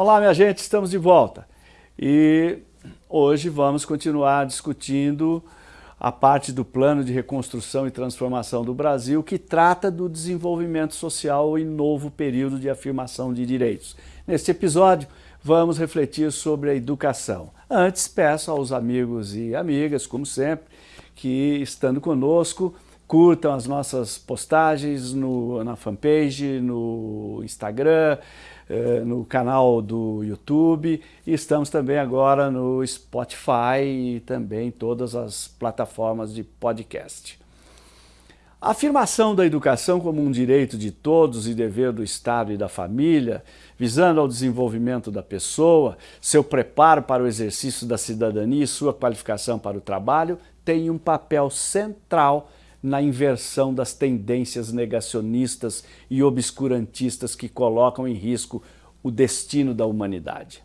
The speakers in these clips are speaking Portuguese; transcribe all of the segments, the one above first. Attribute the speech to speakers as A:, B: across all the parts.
A: Olá, minha gente, estamos de volta. E hoje vamos continuar discutindo a parte do plano de reconstrução e transformação do Brasil que trata do desenvolvimento social em novo período de afirmação de direitos. Neste episódio, vamos refletir sobre a educação. Antes, peço aos amigos e amigas, como sempre, que estando conosco, curtam as nossas postagens no, na fanpage, no Instagram, eh, no canal do YouTube e estamos também agora no Spotify e também todas as plataformas de podcast. A afirmação da educação como um direito de todos e dever do Estado e da família, visando ao desenvolvimento da pessoa, seu preparo para o exercício da cidadania e sua qualificação para o trabalho, tem um papel central na inversão das tendências negacionistas e obscurantistas que colocam em risco o destino da humanidade.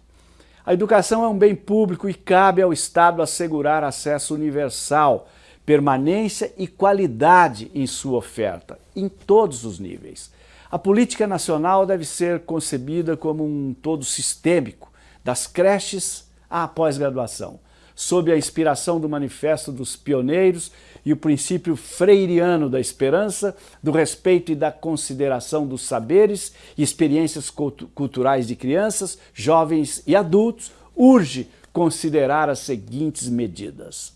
A: A educação é um bem público e cabe ao Estado assegurar acesso universal, permanência e qualidade em sua oferta, em todos os níveis. A política nacional deve ser concebida como um todo sistêmico, das creches à pós-graduação, sob a inspiração do Manifesto dos Pioneiros e o princípio freiriano da esperança, do respeito e da consideração dos saberes e experiências culturais de crianças, jovens e adultos, urge considerar as seguintes medidas.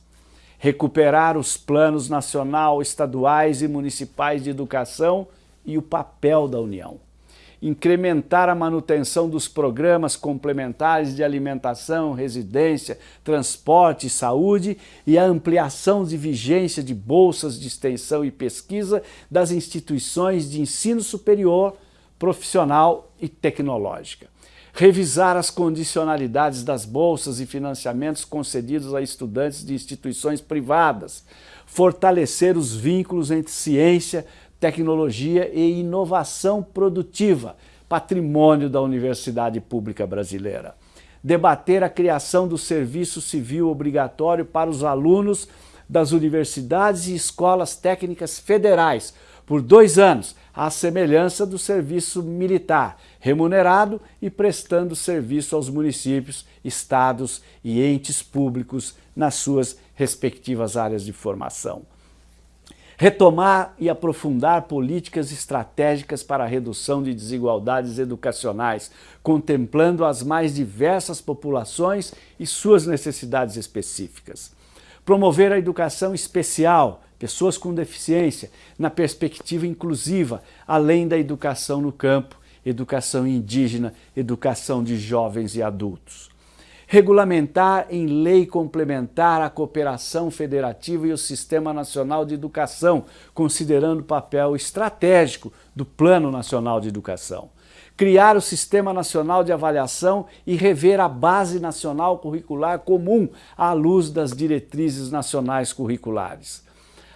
A: Recuperar os planos nacional, estaduais e municipais de educação e o papel da União incrementar a manutenção dos programas complementares de alimentação, residência, transporte e saúde e a ampliação de vigência de bolsas de extensão e pesquisa das instituições de ensino superior, profissional e tecnológica. Revisar as condicionalidades das bolsas e financiamentos concedidos a estudantes de instituições privadas. Fortalecer os vínculos entre ciência, tecnologia e inovação produtiva, patrimônio da Universidade Pública Brasileira. Debater a criação do serviço civil obrigatório para os alunos das universidades e escolas técnicas federais por dois anos, à semelhança do serviço militar, remunerado e prestando serviço aos municípios, estados e entes públicos nas suas respectivas áreas de formação retomar e aprofundar políticas estratégicas para a redução de desigualdades educacionais, contemplando as mais diversas populações e suas necessidades específicas. Promover a educação especial, pessoas com deficiência, na perspectiva inclusiva, além da educação no campo, educação indígena, educação de jovens e adultos regulamentar em lei complementar a cooperação federativa e o Sistema Nacional de Educação, considerando o papel estratégico do Plano Nacional de Educação. Criar o Sistema Nacional de Avaliação e rever a Base Nacional Curricular Comum à luz das diretrizes nacionais curriculares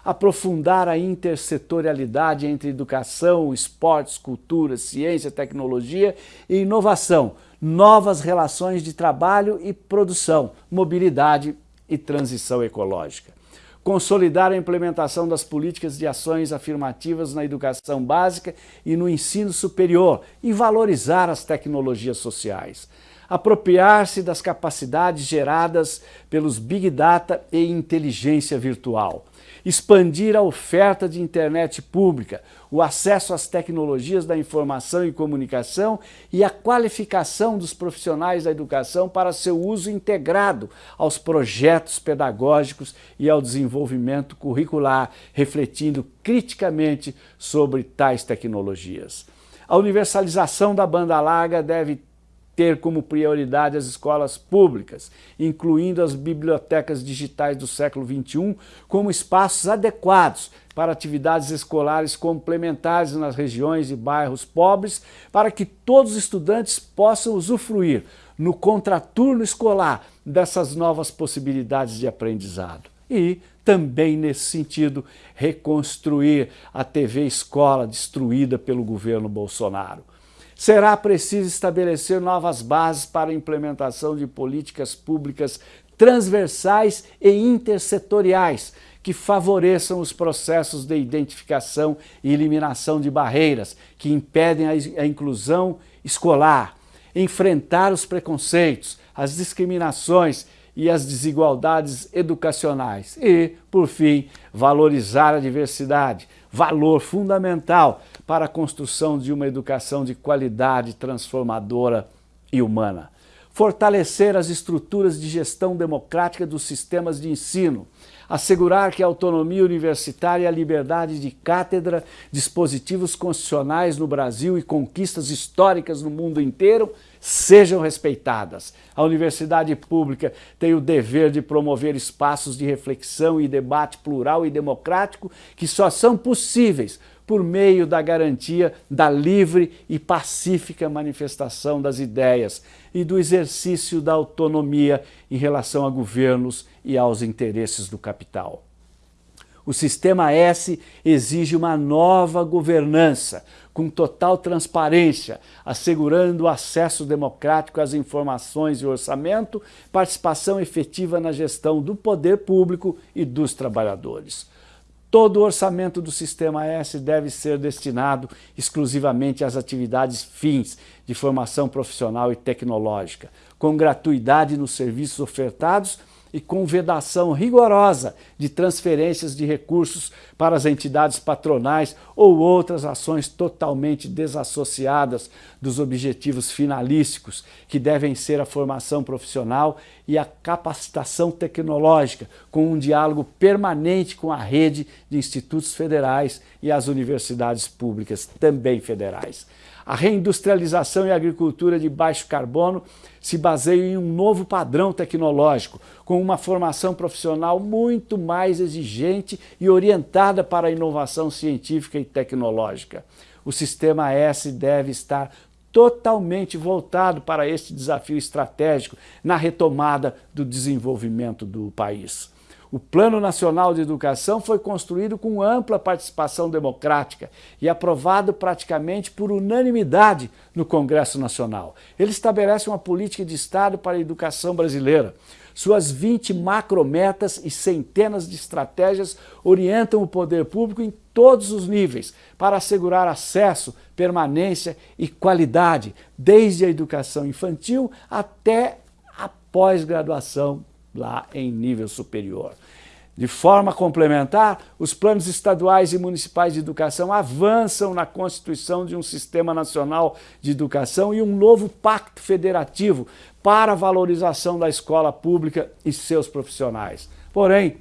A: aprofundar a intersetorialidade entre educação, esportes, cultura, ciência, tecnologia e inovação, novas relações de trabalho e produção, mobilidade e transição ecológica. Consolidar a implementação das políticas de ações afirmativas na educação básica e no ensino superior e valorizar as tecnologias sociais. Apropriar-se das capacidades geradas pelos Big Data e inteligência virtual expandir a oferta de internet pública, o acesso às tecnologias da informação e comunicação e a qualificação dos profissionais da educação para seu uso integrado aos projetos pedagógicos e ao desenvolvimento curricular, refletindo criticamente sobre tais tecnologias. A universalização da banda larga deve ter como prioridade as escolas públicas, incluindo as bibliotecas digitais do século XXI, como espaços adequados para atividades escolares complementares nas regiões e bairros pobres, para que todos os estudantes possam usufruir no contraturno escolar dessas novas possibilidades de aprendizado. E, também nesse sentido, reconstruir a TV Escola destruída pelo governo Bolsonaro será preciso estabelecer novas bases para a implementação de políticas públicas transversais e intersetoriais que favoreçam os processos de identificação e eliminação de barreiras que impedem a inclusão escolar, enfrentar os preconceitos, as discriminações e as desigualdades educacionais e, por fim, valorizar a diversidade, valor fundamental para a construção de uma educação de qualidade transformadora e humana. Fortalecer as estruturas de gestão democrática dos sistemas de ensino, assegurar que a autonomia universitária e a liberdade de cátedra, dispositivos constitucionais no Brasil e conquistas históricas no mundo inteiro sejam respeitadas. A universidade pública tem o dever de promover espaços de reflexão e debate plural e democrático que só são possíveis por meio da garantia da livre e pacífica manifestação das ideias e do exercício da autonomia em relação a governos e aos interesses do capital. O Sistema S exige uma nova governança, com total transparência, assegurando acesso democrático às informações e orçamento, participação efetiva na gestão do poder público e dos trabalhadores. Todo o orçamento do Sistema S deve ser destinado exclusivamente às atividades fins de formação profissional e tecnológica, com gratuidade nos serviços ofertados e com vedação rigorosa de transferências de recursos para as entidades patronais ou outras ações totalmente desassociadas dos objetivos finalísticos, que devem ser a formação profissional e a capacitação tecnológica, com um diálogo permanente com a rede de institutos federais e as universidades públicas, também federais. A reindustrialização e a agricultura de baixo carbono se baseiam em um novo padrão tecnológico, com uma formação profissional muito mais exigente e orientada para a inovação científica e tecnológica. O Sistema S deve estar totalmente voltado para este desafio estratégico na retomada do desenvolvimento do país. O Plano Nacional de Educação foi construído com ampla participação democrática e aprovado praticamente por unanimidade no Congresso Nacional. Ele estabelece uma política de Estado para a educação brasileira. Suas 20 macrometas e centenas de estratégias orientam o poder público em todos os níveis para assegurar acesso, permanência e qualidade, desde a educação infantil até a pós-graduação lá em nível superior. De forma complementar, os planos estaduais e municipais de educação avançam na constituição de um sistema nacional de educação e um novo pacto federativo para a valorização da escola pública e seus profissionais. Porém,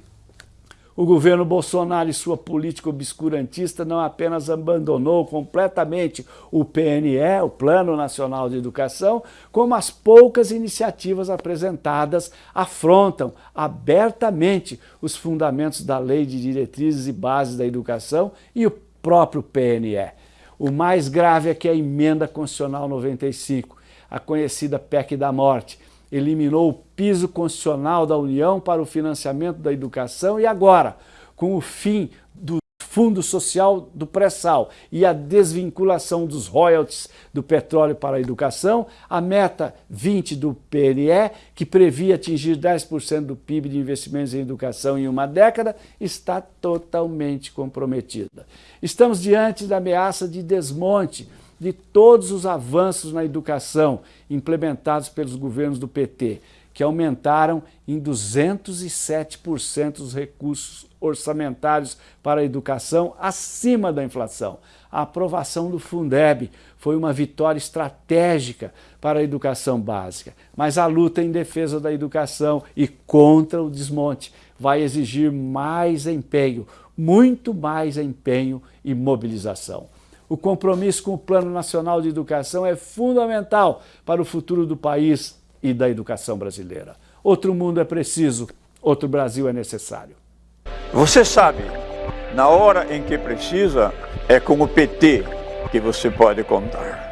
A: o governo Bolsonaro e sua política obscurantista não apenas abandonou completamente o PNE, o Plano Nacional de Educação, como as poucas iniciativas apresentadas afrontam abertamente os fundamentos da Lei de Diretrizes e Bases da Educação e o próprio PNE. O mais grave é que a Emenda Constitucional 95, a conhecida PEC da Morte, eliminou o piso constitucional da União para o financiamento da educação e agora, com o fim do Fundo Social do Pré-Sal e a desvinculação dos royalties do petróleo para a educação, a meta 20 do PNE, que previa atingir 10% do PIB de investimentos em educação em uma década, está totalmente comprometida. Estamos diante da ameaça de desmonte de todos os avanços na educação implementados pelos governos do PT, que aumentaram em 207% os recursos orçamentários para a educação acima da inflação. A aprovação do Fundeb foi uma vitória estratégica para a educação básica, mas a luta em defesa da educação e contra o desmonte vai exigir mais empenho, muito mais empenho e mobilização. O compromisso com o Plano Nacional de Educação é fundamental para o futuro do país e da educação brasileira. Outro mundo é preciso, outro Brasil é necessário.
B: Você sabe, na hora em que precisa, é com o PT que você pode contar.